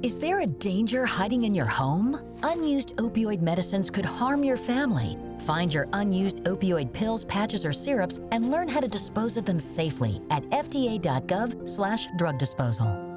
Is there a danger hiding in your home? Unused opioid medicines could harm your family. Find your unused opioid pills, patches, or syrups and learn how to dispose of them safely at fda.gov slash drug disposal.